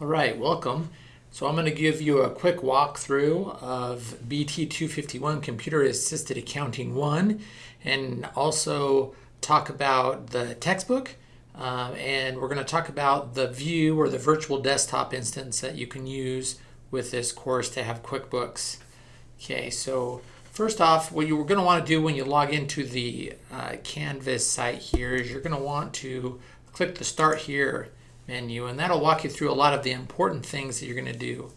All right, welcome. So I'm going to give you a quick walkthrough of BT251 Computer Assisted Accounting 1 and also talk about the textbook um, and we're going to talk about the view or the virtual desktop instance that you can use with this course to have QuickBooks. Okay, so first off, what you're going to want to do when you log into the uh, Canvas site here is you're going to want to click the Start Here menu and that'll walk you through a lot of the important things that you're going to do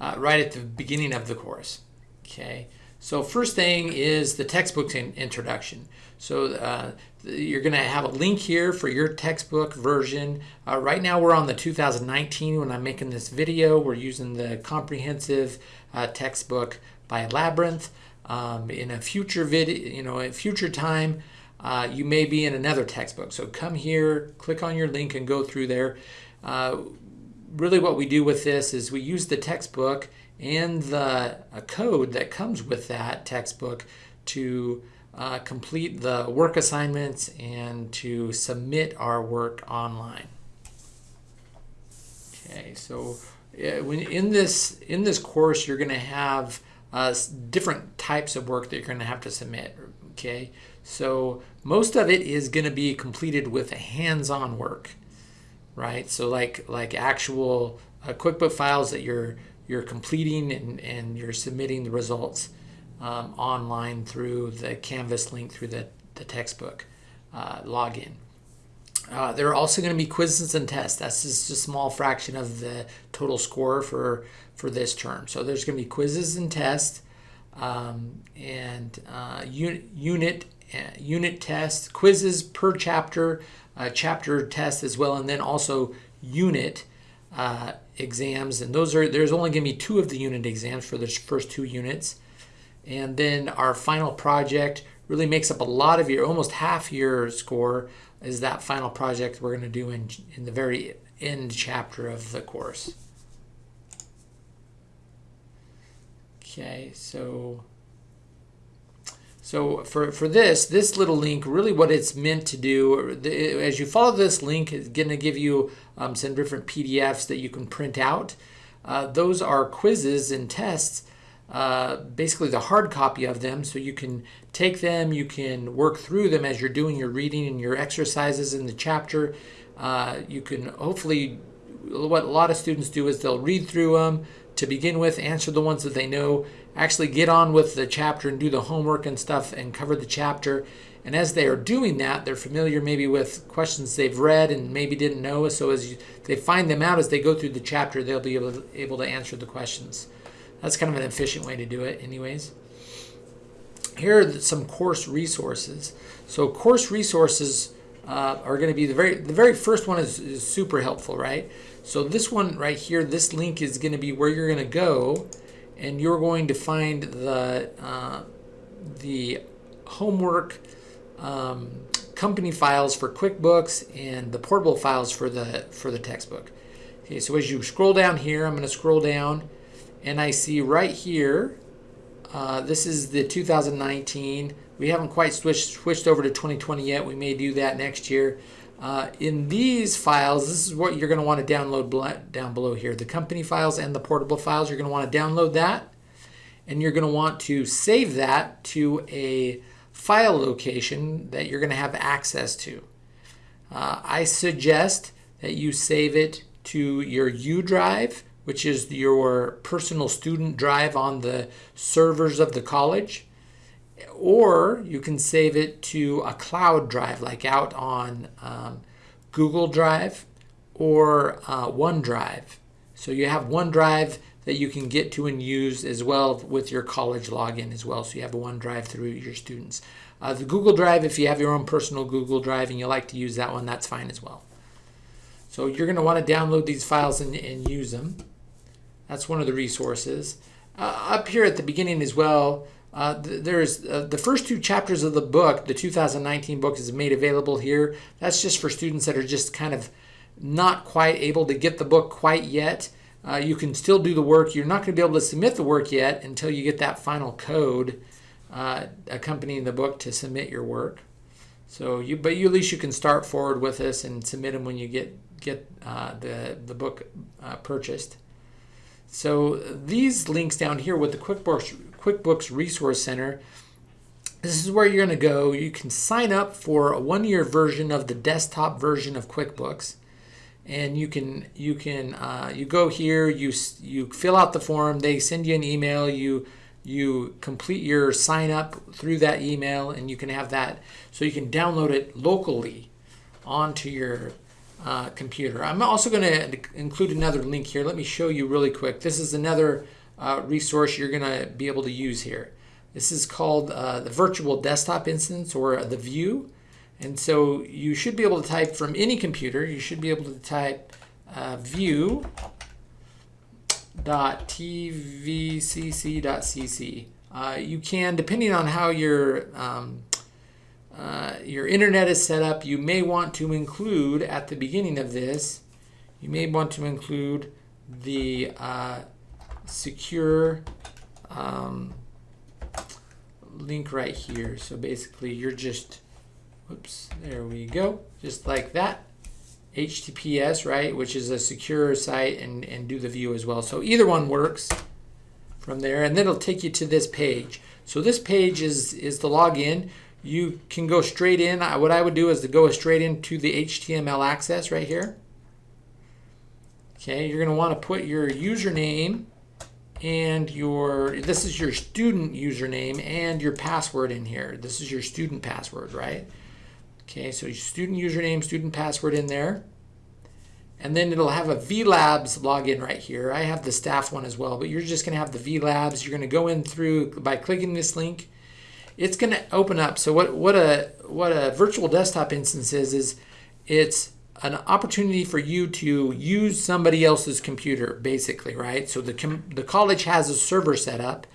uh, right at the beginning of the course. Okay, so first thing is the textbook in introduction. So uh, you're going to have a link here for your textbook version. Uh, right now we're on the 2019 when I'm making this video. We're using the comprehensive uh, textbook by Labyrinth. Um, in a future video, you know, a future time, uh, you may be in another textbook. So come here, click on your link and go through there. Uh, really what we do with this is we use the textbook and the code that comes with that textbook to uh, complete the work assignments and to submit our work online. Okay, so when in this in this course you're going to have uh, different types of work that you're going to have to submit. Okay, so most of it is going to be completed with hands-on work, right? So like like actual uh, QuickBook files that you're you're completing and, and you're submitting the results um, online through the Canvas link through the, the textbook uh, login. Uh, there are also going to be quizzes and tests. That's just a small fraction of the total score for, for this term. So there's going to be quizzes and tests um, and uh, unit, unit, unit tests, quizzes per chapter, uh, chapter test as well, and then also unit uh, exams. And those are there's only going to be two of the unit exams for the first two units. And then our final project really makes up a lot of your, almost half your score is that final project we're going to do in, in the very end chapter of the course. Okay, so so for, for this, this little link, really what it's meant to do, as you follow this link, it's going to give you um, some different PDFs that you can print out. Uh, those are quizzes and tests uh, basically the hard copy of them so you can take them, you can work through them as you're doing your reading and your exercises in the chapter. Uh, you can hopefully, what a lot of students do is they'll read through them to begin with, answer the ones that they know, actually get on with the chapter and do the homework and stuff and cover the chapter. And as they are doing that, they're familiar maybe with questions they've read and maybe didn't know. So as you, they find them out as they go through the chapter, they'll be able to, able to answer the questions. That's kind of an efficient way to do it anyways. Here are some course resources. So course resources uh, are going to be the very the very first one is, is, super helpful, right? So this one right here, this link is going to be where you're going to go, and you're going to find the uh, the homework um, company files for QuickBooks and the portable files for the for the textbook. Okay, so as you scroll down here, I'm going to scroll down and I see right here, uh, this is the 2019. We haven't quite switched, switched over to 2020 yet. We may do that next year. Uh, in these files, this is what you're going to want to download down below here. The company files and the portable files, you're going to want to download that. And you're going to want to save that to a file location that you're going to have access to. Uh, I suggest that you save it to your U drive which is your personal student drive on the servers of the college. Or you can save it to a cloud drive, like out on um, Google Drive or uh, OneDrive. So you have OneDrive that you can get to and use as well with your college login as well. So you have a OneDrive through your students. Uh, the Google Drive, if you have your own personal Google Drive and you like to use that one, that's fine as well. So you're going to want to download these files and, and use them. That's one of the resources. Uh, up here at the beginning as well, uh, th there's uh, the first two chapters of the book, the 2019 book is made available here. That's just for students that are just kind of not quite able to get the book quite yet. Uh, you can still do the work. You're not going to be able to submit the work yet until you get that final code uh, accompanying the book to submit your work. So you, but you at least you can start forward with this and submit them when you get get uh, the, the book uh, purchased. So these links down here with the QuickBooks, QuickBooks Resource Center, this is where you're going to go. You can sign up for a one-year version of the desktop version of QuickBooks, and you can you can uh, you go here. You you fill out the form. They send you an email. You you complete your sign up through that email, and you can have that. So you can download it locally onto your uh, computer. I'm also going to include another link here. Let me show you really quick. This is another uh, resource you're going to be able to use here. This is called uh, the virtual desktop instance or the view. And so you should be able to type from any computer, you should be able to type uh, view.tvcc.cc. Uh, you can, depending on how your um, uh, your internet is set up, you may want to include at the beginning of this, you may want to include the uh, secure um, link right here. So basically you're just, whoops, there we go, just like that. HTTPS, right, which is a secure site and, and do the view as well. So either one works from there and then it'll take you to this page. So this page is, is the login. You can go straight in. I, What I would do is to go straight into the HTML access right here. Okay, you're going to want to put your username and your, this is your student username and your password in here. This is your student password, right? Okay, so student username, student password in there. And then it'll have a VLabs login right here. I have the staff one as well, but you're just to have the VLabs. You're to go in through by clicking this link. It's to open up. So what what a what a virtual desktop instance is is it's an opportunity for you to use somebody else's computer, basically, right? So the, the college has a server set up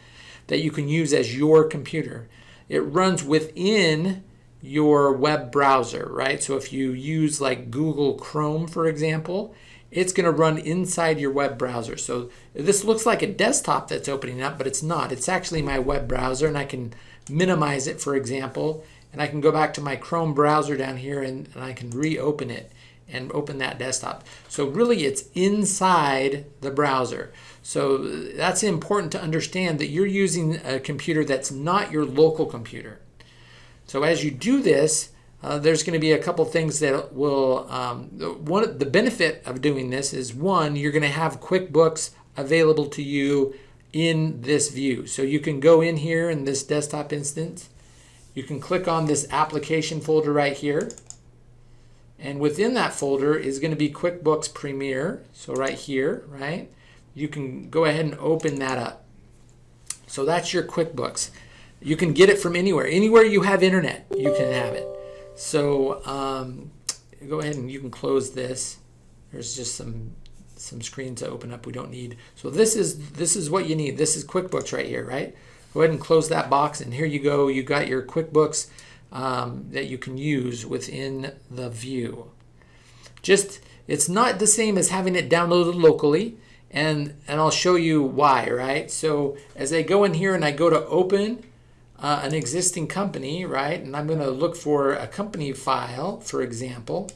that you can use as your computer. It runs within your web browser, right? So if you use like Google Chrome, for example, it's going to run inside your web browser. So this looks like a desktop that's opening up, but it's not. It's actually my web browser, and I can minimize it, for example, and I can go back to my Chrome browser down here and, and I can reopen it and open that desktop. So really it's inside the browser. So that's important to understand that you're using a computer that's not your local computer. So as you do this, uh, there's going to be a couple things that will, um, one the benefit of doing this is one, you're going to have QuickBooks available to you in this view. So you can go in here in this desktop instance, you can click on this application folder right here, and within that folder is going to be QuickBooks Premier. So right here, right? You can go ahead and open that up. So that's your QuickBooks. You can get it from anywhere. Anywhere you have internet, you can have it. So um, go ahead and you can close this. There's just some some screens to open up we don't need. So this is this is what you need. This is QuickBooks right here, right? Go ahead and close that box and here you go. You got your QuickBooks um, that you can use within the view. Just, it's not the same as having it downloaded locally, and, and I'll show you why, right? So as I go in here and I go to open uh, an existing company, right, and I'm going to look for a company file, for example,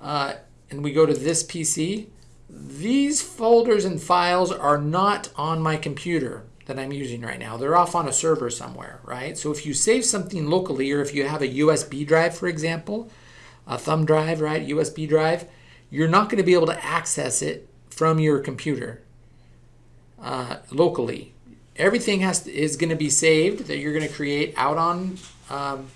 uh, and we go to this PC, these folders and files are not on my computer that I'm using right now. They're off on a server somewhere, right? So if you save something locally or if you have a USB drive, for example, a thumb drive, right, USB drive, you're not going to be able to access it from your computer uh, locally. Everything has to, is going to be saved that you're going to create out on um,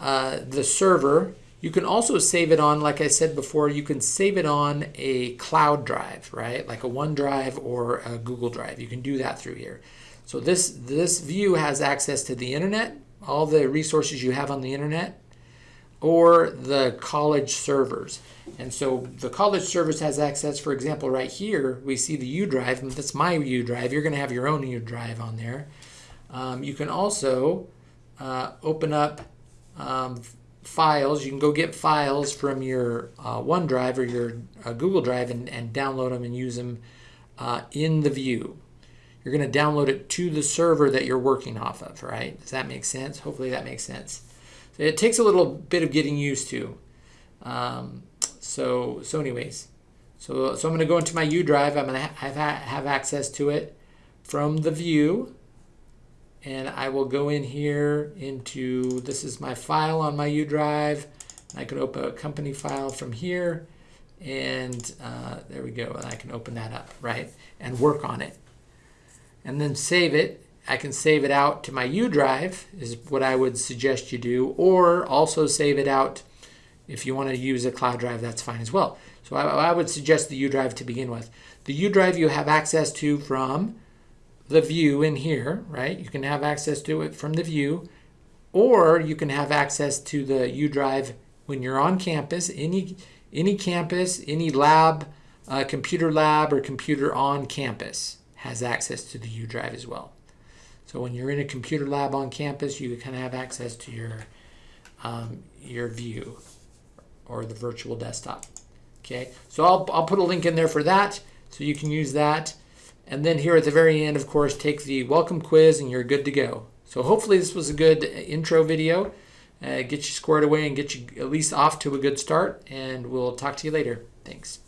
uh, the server. You can also save it on, like I said before, you can save it on a cloud drive, right? Like a OneDrive or a Google Drive. You can do that through here. So this, this view has access to the internet, all the resources you have on the internet, or the college servers. And so the college servers has access, for example, right here, we see the U drive, and that's my U drive. You're going to have your own U drive on there. Um, you can also uh, open up um, files. You can go get files from your uh, OneDrive or your uh, Google Drive and, and, download them and use them uh, in the view. You're going to download it to the server that you're working off of, right? Does that make sense? Hopefully that makes sense. So it takes a little bit of getting used to. Um, so so anyways, so so I'm going to go into my U drive. I'm going to have have access to it from the view, and I will go in here into this is my file on my U drive. I can open a company file from here, and uh, there we go. And I can open that up right and work on it, and then save it. I can save it out to my U drive is what I would suggest you do, or also save it out if you want to use a cloud drive, that's fine as well. So I, I would suggest the U drive to begin with. The U drive you have access to from the view in here, right? You can have access to it from the view, or you can have access to the U drive when you're on campus, any, any campus, any lab, uh, computer lab or computer on campus has access to the U drive as well. So when you're in a computer lab on campus, you kind of have access to your, um, your view or the virtual desktop. Okay, so I'll, I'll put a link in there for that so you can use that. And then here at the very end, of course, take the welcome quiz and you're good to go. So hopefully this was a good intro video. Uh, get you squared away and get you at least off to a good start. And we'll talk to you later. Thanks.